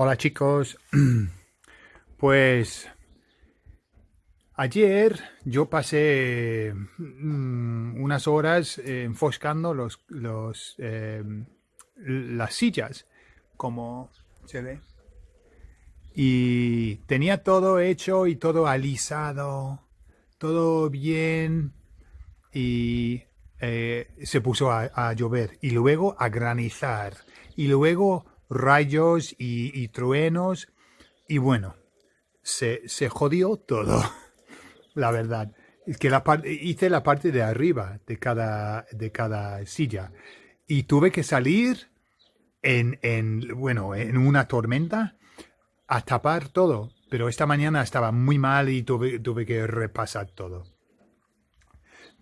Hola chicos, pues ayer yo pasé mm, unas horas eh, enfoscando los, eh, las sillas, como se ve, y tenía todo hecho y todo alisado, todo bien, y eh, se puso a, a llover, y luego a granizar, y luego rayos y, truenos y bueno, se, jodió todo, la verdad. Es que la hice la parte de arriba de cada, de cada silla y tuve que salir en, en, bueno, en una tormenta a tapar todo. Pero esta mañana estaba muy mal y tuve, tuve que repasar todo.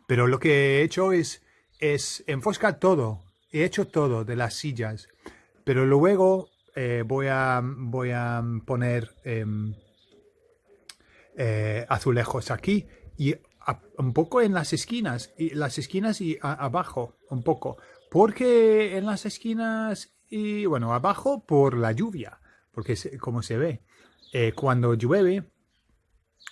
Pero lo que he hecho es, es enfoscar todo. He hecho todo de las sillas. Pero luego eh, voy, a, voy a poner em, eh, azulejos aquí y un poco en las esquinas, y las esquinas y abajo un poco. Porque en las esquinas y bueno, abajo por la lluvia, porque como se ve, eh, cuando llueve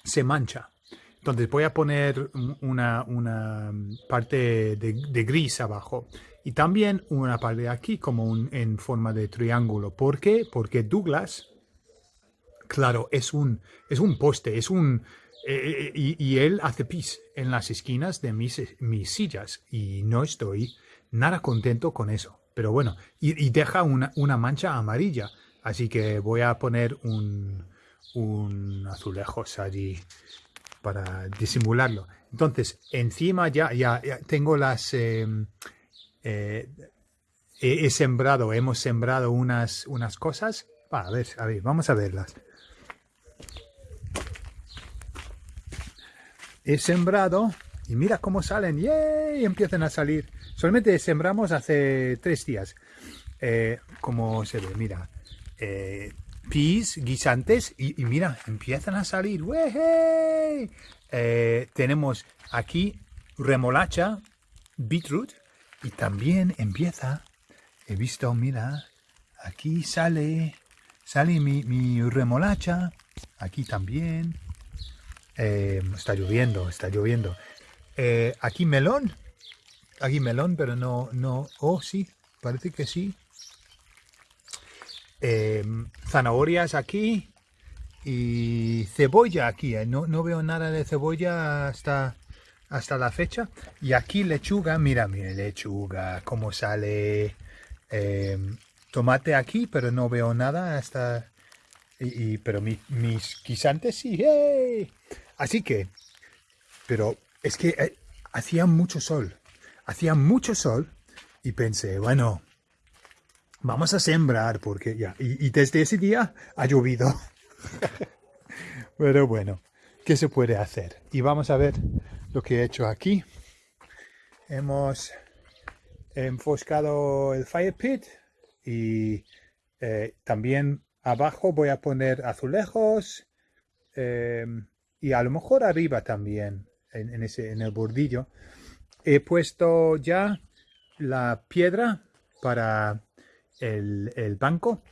se mancha. Entonces voy a poner una, una parte de, gris abajo y también una parte aquí como un, en forma de triángulo. ¿Por qué? Porque Douglas, claro, es un, es un poste, es un... Eh, eh, y, él hace pis en las esquinas de mis, mis sillas y no estoy nada contento con eso. Pero bueno, y, deja una, una, mancha amarilla. Así que voy a poner un, un azulejos allí para disimularlo. Entonces, encima ya, ya, tengo las... Em, eh, he, sembrado, hemos sembrado unas, unas cosas. a ver, a ver, vamos a verlas. He sembrado y mira cómo salen. ¡Yay! Empiezan a salir. Solamente sembramos hace tres días. Eh, como se ve, mira. Eh, guisantes y, mira, empiezan a salir. Eh, tenemos aquí remolacha, beetroot y también empieza, he visto, mira, aquí sale, sale mi, remolacha, aquí también. Eh, está lloviendo, está lloviendo. Eh, aquí melón, aquí melón, pero no, no, oh sí, parece que sí. Em, zanahorias aquí y cebolla aquí. Eh, no, no, veo nada de cebolla hasta, hasta la fecha. Y aquí lechuga, mira, mira, lechuga, cómo sale. Em, tomate aquí, pero no veo nada hasta... Y, pero mis guisantes sí. Así que, pero es que eh, hacía mucho sol. Hacía mucho sol y pensé, bueno, vamos a sembrar porque ya, y, desde ese día ha llovido. Pero bueno, ¿qué se puede hacer? Y vamos a ver lo que he hecho aquí. Hemos enfoscado el fire pit y eh, también abajo voy a poner azulejos eh, y a lo mejor arriba también en, ese, en el bordillo. He puesto ya la piedra para el, banco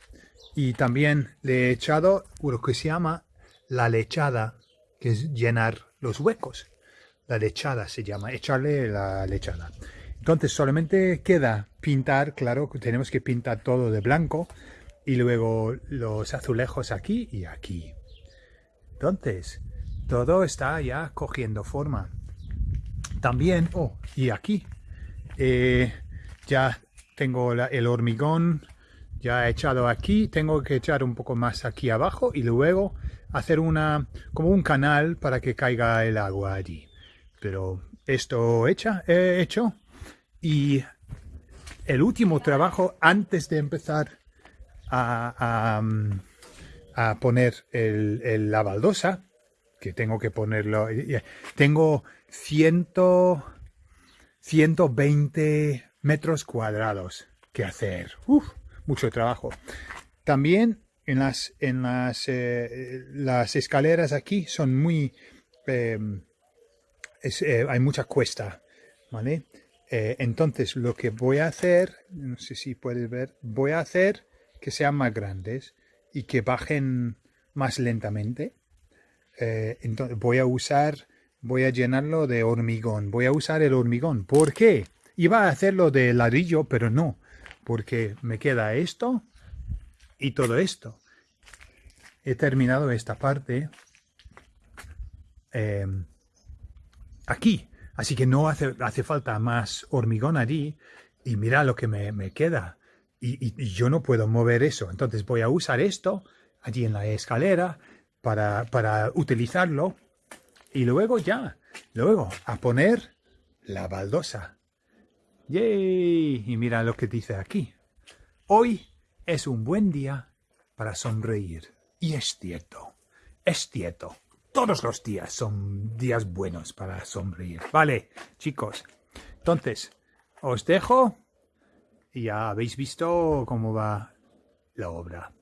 y también le he echado lo que se llama la lechada, que es llenar los huecos. La lechada se llama, echarle la lechada. Entonces solamente queda pintar, claro, tenemos que pintar todo de blanco y luego los azulejos aquí y aquí. Entonces, todo está ya cogiendo forma. También, oh, y aquí, eh, ya tengo el hormigón ya echado aquí, tengo que echar un poco más aquí abajo y luego hacer una como un canal para que caiga el agua allí. Pero esto hecha, he hecho y el último trabajo antes de empezar a, poner el, la baldosa, que tengo que ponerlo, tengo 100, 120 metros cuadrados que hacer. Uf, mucho trabajo. También en las, en las, eh, las escaleras aquí son muy... Eh, hay mucha cuesta, ¿vale? Eh, entonces lo que voy a hacer, no sé si puedes ver, voy a hacer que sean más grandes y que bajen más lentamente. Eh, entonces voy a usar, voy a llenarlo de hormigón. Voy a usar el hormigón. ¿Por qué? Iba a hacerlo de ladrillo, pero no. Porque me queda esto y todo esto. He terminado esta parte aquí. Así que no hace, falta más hormigón allí. Y mira lo que me, queda. Y, yo no puedo mover eso. Entonces voy a usar esto allí en la escalera para, para utilizarlo. Y luego ya, luego a poner la baldosa. ¡Yay! Y mira lo que dice aquí. Hoy es un buen día para sonreír. Y es cierto, es cierto. Todos los días son días buenos para sonreír. Vale, chicos. Entonces, os dejo y ya habéis visto cómo va la obra.